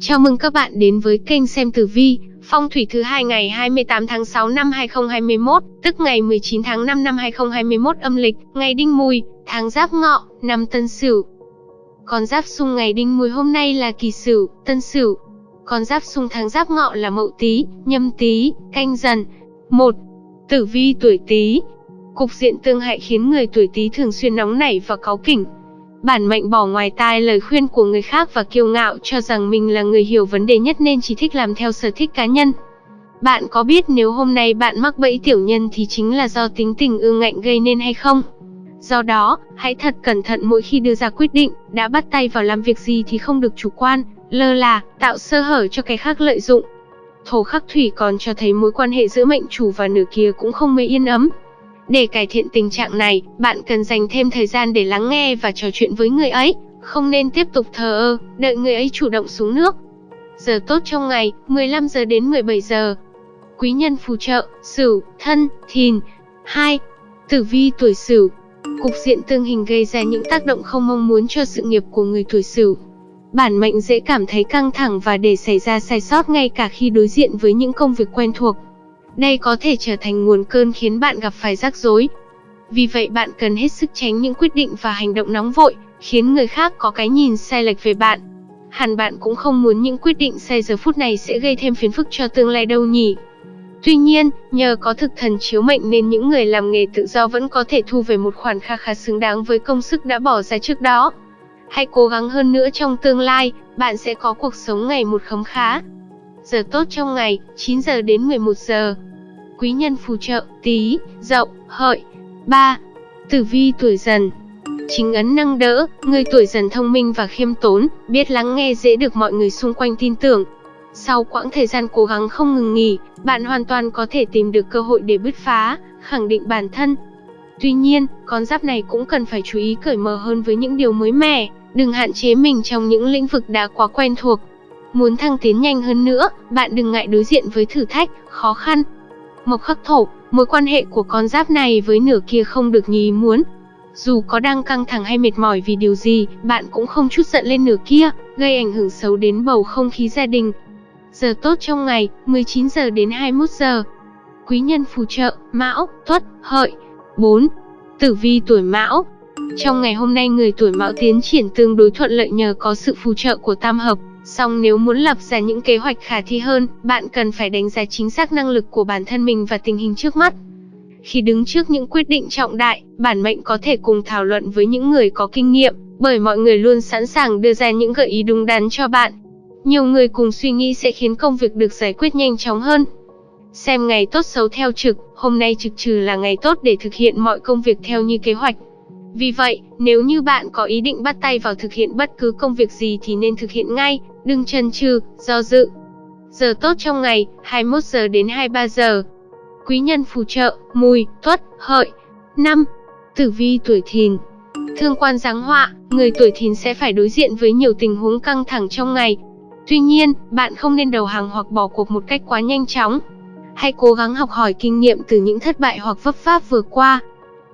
Chào mừng các bạn đến với kênh xem tử vi, phong thủy thứ hai ngày 28 tháng 6 năm 2021, tức ngày 19 tháng 5 năm 2021 âm lịch, ngày Đinh Mùi, tháng Giáp Ngọ, năm Tân Sửu. Con giáp xung ngày Đinh Mùi hôm nay là Kỳ Sửu, Tân Sửu. Con giáp xung tháng Giáp Ngọ là Mậu Tý, Nhâm Tý, Canh Dần. 1. Tử vi tuổi Tý. Cục diện tương hại khiến người tuổi Tý thường xuyên nóng nảy và cáu kỉnh, Bản mệnh bỏ ngoài tai lời khuyên của người khác và kiêu ngạo cho rằng mình là người hiểu vấn đề nhất nên chỉ thích làm theo sở thích cá nhân. Bạn có biết nếu hôm nay bạn mắc bẫy tiểu nhân thì chính là do tính tình ương ngạnh gây nên hay không? Do đó, hãy thật cẩn thận mỗi khi đưa ra quyết định, đã bắt tay vào làm việc gì thì không được chủ quan, lơ là, tạo sơ hở cho cái khác lợi dụng. Thổ khắc thủy còn cho thấy mối quan hệ giữa mệnh chủ và nửa kia cũng không mấy yên ấm. Để cải thiện tình trạng này, bạn cần dành thêm thời gian để lắng nghe và trò chuyện với người ấy, không nên tiếp tục thờ ơ, đợi người ấy chủ động xuống nước. Giờ tốt trong ngày, 15 giờ đến 17 giờ. Quý nhân phù trợ, Sửu, Thân, Thìn. 2. Tử vi tuổi Sửu. Cục diện tương hình gây ra những tác động không mong muốn cho sự nghiệp của người tuổi Sửu. Bản mệnh dễ cảm thấy căng thẳng và để xảy ra sai sót ngay cả khi đối diện với những công việc quen thuộc. Đây có thể trở thành nguồn cơn khiến bạn gặp phải rắc rối. Vì vậy bạn cần hết sức tránh những quyết định và hành động nóng vội, khiến người khác có cái nhìn sai lệch về bạn. Hẳn bạn cũng không muốn những quyết định sai giờ phút này sẽ gây thêm phiền phức cho tương lai đâu nhỉ. Tuy nhiên, nhờ có thực thần chiếu mệnh nên những người làm nghề tự do vẫn có thể thu về một khoản kha khá xứng đáng với công sức đã bỏ ra trước đó. Hãy cố gắng hơn nữa trong tương lai, bạn sẽ có cuộc sống ngày một khấm khá. Giờ tốt trong ngày, 9 giờ đến 11 giờ quý nhân phù trợ, tí, dậu, hợi. 3. Tử vi tuổi dần Chính ấn năng đỡ, người tuổi dần thông minh và khiêm tốn, biết lắng nghe dễ được mọi người xung quanh tin tưởng. Sau quãng thời gian cố gắng không ngừng nghỉ, bạn hoàn toàn có thể tìm được cơ hội để bứt phá, khẳng định bản thân. Tuy nhiên, con giáp này cũng cần phải chú ý cởi mở hơn với những điều mới mẻ, đừng hạn chế mình trong những lĩnh vực đã quá quen thuộc. Muốn thăng tiến nhanh hơn nữa, bạn đừng ngại đối diện với thử thách, khó khăn, Mộc khắc thổ, mối quan hệ của con giáp này với nửa kia không được như ý muốn. Dù có đang căng thẳng hay mệt mỏi vì điều gì, bạn cũng không chút giận lên nửa kia, gây ảnh hưởng xấu đến bầu không khí gia đình. Giờ tốt trong ngày, 19 giờ đến 21 giờ. Quý nhân phù trợ, Mão, Tuất, Hợi. 4. Tử vi tuổi Mão. Trong ngày hôm nay người tuổi Mão tiến triển tương đối thuận lợi nhờ có sự phù trợ của tam hợp, Song nếu muốn lập ra những kế hoạch khả thi hơn, bạn cần phải đánh giá chính xác năng lực của bản thân mình và tình hình trước mắt. Khi đứng trước những quyết định trọng đại, bản mệnh có thể cùng thảo luận với những người có kinh nghiệm, bởi mọi người luôn sẵn sàng đưa ra những gợi ý đúng đắn cho bạn. Nhiều người cùng suy nghĩ sẽ khiến công việc được giải quyết nhanh chóng hơn. Xem ngày tốt xấu theo trực, hôm nay trực trừ là ngày tốt để thực hiện mọi công việc theo như kế hoạch. Vì vậy, nếu như bạn có ý định bắt tay vào thực hiện bất cứ công việc gì thì nên thực hiện ngay, đừng chần chừ, do dự. Giờ tốt trong ngày, 21 giờ đến 23 giờ. Quý nhân phù trợ, mùi, tuất, hợi. 5. Tử vi tuổi thìn Thương quan giáng họa, người tuổi thìn sẽ phải đối diện với nhiều tình huống căng thẳng trong ngày. Tuy nhiên, bạn không nên đầu hàng hoặc bỏ cuộc một cách quá nhanh chóng. Hãy cố gắng học hỏi kinh nghiệm từ những thất bại hoặc vấp pháp vừa qua.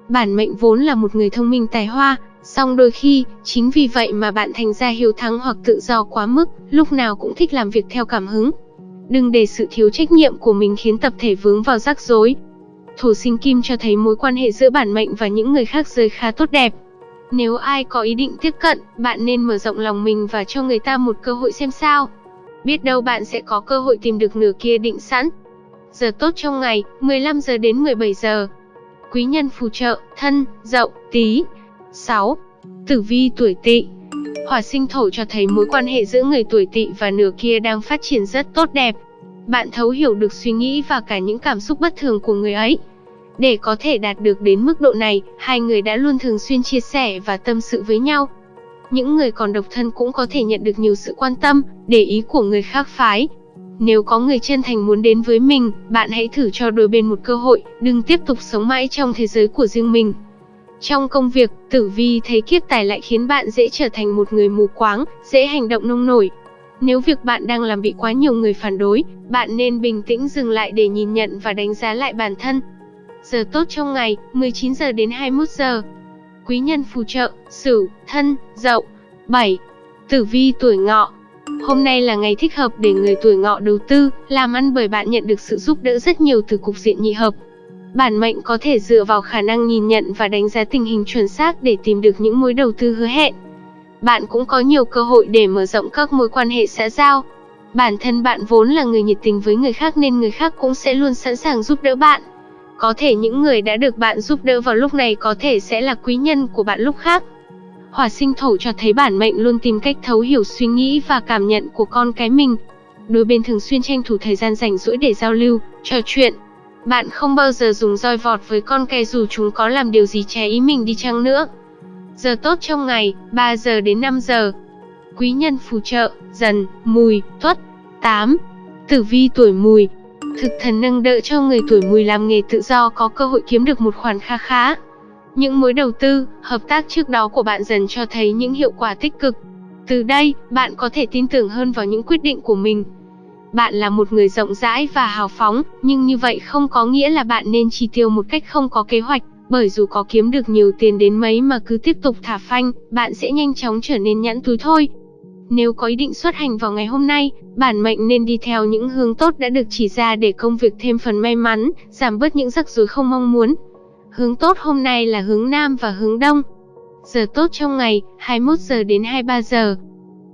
Bản mệnh vốn là một người thông minh tài hoa, Song đôi khi, chính vì vậy mà bạn thành ra hiếu thắng hoặc tự do quá mức, lúc nào cũng thích làm việc theo cảm hứng. Đừng để sự thiếu trách nhiệm của mình khiến tập thể vướng vào rắc rối. Thổ sinh kim cho thấy mối quan hệ giữa bản mệnh và những người khác rơi khá tốt đẹp. Nếu ai có ý định tiếp cận, bạn nên mở rộng lòng mình và cho người ta một cơ hội xem sao. Biết đâu bạn sẽ có cơ hội tìm được nửa kia định sẵn. Giờ tốt trong ngày, 15 giờ đến 17 giờ. Quý nhân phù trợ, thân, dậu, tí. 6. Tử vi tuổi tỵ Hỏa sinh thổ cho thấy mối quan hệ giữa người tuổi tỵ và nửa kia đang phát triển rất tốt đẹp. Bạn thấu hiểu được suy nghĩ và cả những cảm xúc bất thường của người ấy. Để có thể đạt được đến mức độ này, hai người đã luôn thường xuyên chia sẻ và tâm sự với nhau. Những người còn độc thân cũng có thể nhận được nhiều sự quan tâm, để ý của người khác phái. Nếu có người chân thành muốn đến với mình, bạn hãy thử cho đôi bên một cơ hội, đừng tiếp tục sống mãi trong thế giới của riêng mình. Trong công việc, tử vi thấy kiếp tài lại khiến bạn dễ trở thành một người mù quáng, dễ hành động nông nổi. Nếu việc bạn đang làm bị quá nhiều người phản đối, bạn nên bình tĩnh dừng lại để nhìn nhận và đánh giá lại bản thân. Giờ tốt trong ngày, 19 giờ đến 21 giờ. Quý nhân phù trợ, Sửu, Thân, Dậu. 7. Tử vi tuổi Ngọ. Hôm nay là ngày thích hợp để người tuổi ngọ đầu tư, làm ăn bởi bạn nhận được sự giúp đỡ rất nhiều từ cục diện nhị hợp. Bản mệnh có thể dựa vào khả năng nhìn nhận và đánh giá tình hình chuẩn xác để tìm được những mối đầu tư hứa hẹn. Bạn cũng có nhiều cơ hội để mở rộng các mối quan hệ xã giao. Bản thân bạn vốn là người nhiệt tình với người khác nên người khác cũng sẽ luôn sẵn sàng giúp đỡ bạn. Có thể những người đã được bạn giúp đỡ vào lúc này có thể sẽ là quý nhân của bạn lúc khác. Hỏa sinh thổ cho thấy bản mệnh luôn tìm cách thấu hiểu suy nghĩ và cảm nhận của con cái mình. Đôi bên thường xuyên tranh thủ thời gian rảnh rỗi để giao lưu, trò chuyện. Bạn không bao giờ dùng roi vọt với con cái dù chúng có làm điều gì trái ý mình đi chăng nữa. Giờ tốt trong ngày, 3 giờ đến 5 giờ. Quý nhân phù trợ, dần, mùi, tuất. 8. Tử vi tuổi mùi, Thực thần nâng đỡ cho người tuổi mùi làm nghề tự do có cơ hội kiếm được một khoản kha khá. Những mối đầu tư, hợp tác trước đó của bạn dần cho thấy những hiệu quả tích cực. Từ đây, bạn có thể tin tưởng hơn vào những quyết định của mình. Bạn là một người rộng rãi và hào phóng, nhưng như vậy không có nghĩa là bạn nên chi tiêu một cách không có kế hoạch, bởi dù có kiếm được nhiều tiền đến mấy mà cứ tiếp tục thả phanh, bạn sẽ nhanh chóng trở nên nhãn túi thôi. Nếu có ý định xuất hành vào ngày hôm nay, bản mệnh nên đi theo những hướng tốt đã được chỉ ra để công việc thêm phần may mắn, giảm bớt những rắc rối không mong muốn. Hướng tốt hôm nay là hướng Nam và hướng Đông. Giờ tốt trong ngày, 21 giờ đến 23 giờ.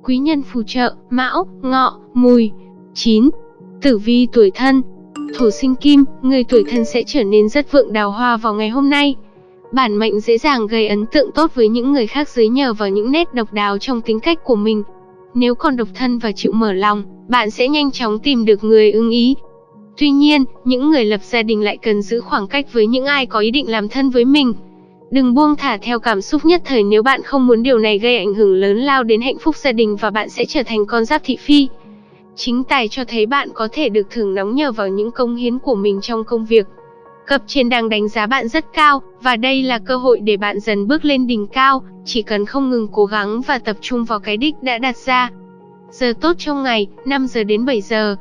Quý nhân phù trợ, Mão, Ngọ, Mùi. 9. Tử vi tuổi thân Thổ sinh kim, người tuổi thân sẽ trở nên rất vượng đào hoa vào ngày hôm nay. Bản mệnh dễ dàng gây ấn tượng tốt với những người khác dưới nhờ vào những nét độc đáo trong tính cách của mình. Nếu còn độc thân và chịu mở lòng, bạn sẽ nhanh chóng tìm được người ưng ý. Tuy nhiên, những người lập gia đình lại cần giữ khoảng cách với những ai có ý định làm thân với mình. Đừng buông thả theo cảm xúc nhất thời nếu bạn không muốn điều này gây ảnh hưởng lớn lao đến hạnh phúc gia đình và bạn sẽ trở thành con giáp thị phi. Chính tài cho thấy bạn có thể được thưởng nóng nhờ vào những công hiến của mình trong công việc. Cập trên đang đánh giá bạn rất cao, và đây là cơ hội để bạn dần bước lên đỉnh cao, chỉ cần không ngừng cố gắng và tập trung vào cái đích đã đặt ra. Giờ tốt trong ngày, 5 giờ đến 7 giờ.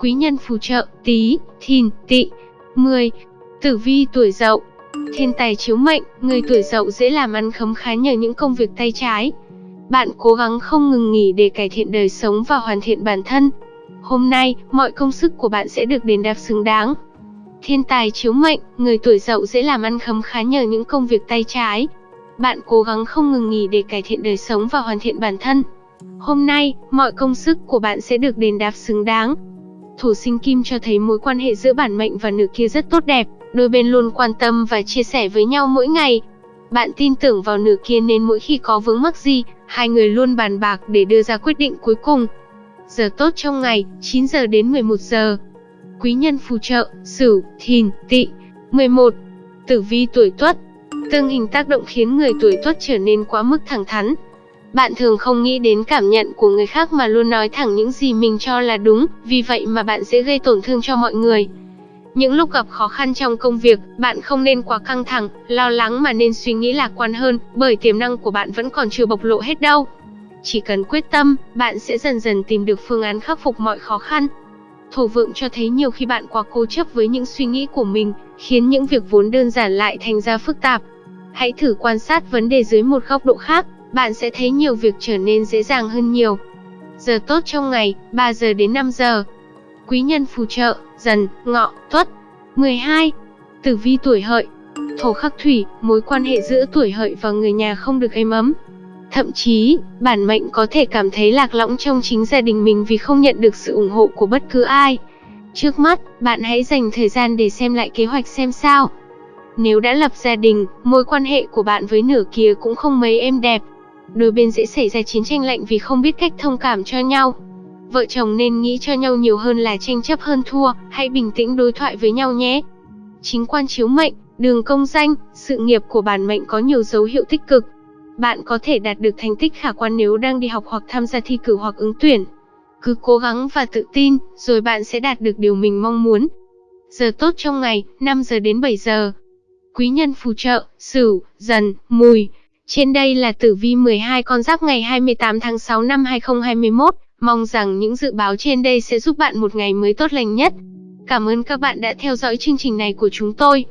Quý nhân phù trợ, tí, thìn, tị. 10. Tử vi tuổi dậu. Thiên tài chiếu mệnh, người tuổi dậu dễ làm ăn khấm khá nhờ những công việc tay trái. Bạn cố gắng không ngừng nghỉ để cải thiện đời sống và hoàn thiện bản thân. Hôm nay, mọi công sức của bạn sẽ được đền đáp xứng đáng. Thiên tài chiếu mệnh, người tuổi dậu dễ làm ăn khấm khá nhờ những công việc tay trái. Bạn cố gắng không ngừng nghỉ để cải thiện đời sống và hoàn thiện bản thân. Hôm nay, mọi công sức của bạn sẽ được đền đáp xứng đáng. Thổ sinh kim cho thấy mối quan hệ giữa bản mệnh và nữ kia rất tốt đẹp, đôi bên luôn quan tâm và chia sẻ với nhau mỗi ngày. Bạn tin tưởng vào nữ kia nên mỗi khi có vướng mắc gì, hai người luôn bàn bạc để đưa ra quyết định cuối cùng. Giờ tốt trong ngày, 9 giờ đến 11 giờ quý nhân phù trợ, Sửu, Thìn, Tỵ. 11. Tử vi tuổi Tuất. Tương hình tác động khiến người tuổi Tuất trở nên quá mức thẳng thắn. Bạn thường không nghĩ đến cảm nhận của người khác mà luôn nói thẳng những gì mình cho là đúng, vì vậy mà bạn dễ gây tổn thương cho mọi người. Những lúc gặp khó khăn trong công việc, bạn không nên quá căng thẳng, lo lắng mà nên suy nghĩ lạc quan hơn, bởi tiềm năng của bạn vẫn còn chưa bộc lộ hết đâu. Chỉ cần quyết tâm, bạn sẽ dần dần tìm được phương án khắc phục mọi khó khăn. Thổ vượng cho thấy nhiều khi bạn quá cố chấp với những suy nghĩ của mình, khiến những việc vốn đơn giản lại thành ra phức tạp. Hãy thử quan sát vấn đề dưới một góc độ khác, bạn sẽ thấy nhiều việc trở nên dễ dàng hơn nhiều. Giờ tốt trong ngày, 3 giờ đến 5 giờ. Quý nhân phù trợ, dần, ngọ, tuất. 12. Tử vi tuổi hợi. Thổ khắc thủy, mối quan hệ giữa tuổi hợi và người nhà không được êm ấm. Thậm chí, bản mệnh có thể cảm thấy lạc lõng trong chính gia đình mình vì không nhận được sự ủng hộ của bất cứ ai. Trước mắt, bạn hãy dành thời gian để xem lại kế hoạch xem sao. Nếu đã lập gia đình, mối quan hệ của bạn với nửa kia cũng không mấy êm đẹp. Đôi bên dễ xảy ra chiến tranh lạnh vì không biết cách thông cảm cho nhau. Vợ chồng nên nghĩ cho nhau nhiều hơn là tranh chấp hơn thua, hãy bình tĩnh đối thoại với nhau nhé. Chính quan chiếu mệnh, đường công danh, sự nghiệp của bản mệnh có nhiều dấu hiệu tích cực, bạn có thể đạt được thành tích khả quan nếu đang đi học hoặc tham gia thi cử hoặc ứng tuyển. Cứ cố gắng và tự tin, rồi bạn sẽ đạt được điều mình mong muốn. Giờ tốt trong ngày, 5 giờ đến 7 giờ. Quý nhân phù trợ, Sửu, Dần, Mùi. Trên đây là tử vi 12 con giáp ngày 28 tháng 6 năm 2021. Mong rằng những dự báo trên đây sẽ giúp bạn một ngày mới tốt lành nhất. Cảm ơn các bạn đã theo dõi chương trình này của chúng tôi.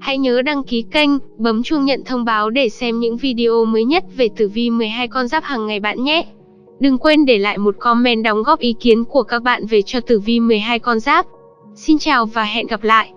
Hãy nhớ đăng ký kênh, bấm chuông nhận thông báo để xem những video mới nhất về tử vi 12 con giáp hàng ngày bạn nhé. Đừng quên để lại một comment đóng góp ý kiến của các bạn về cho tử vi 12 con giáp. Xin chào và hẹn gặp lại.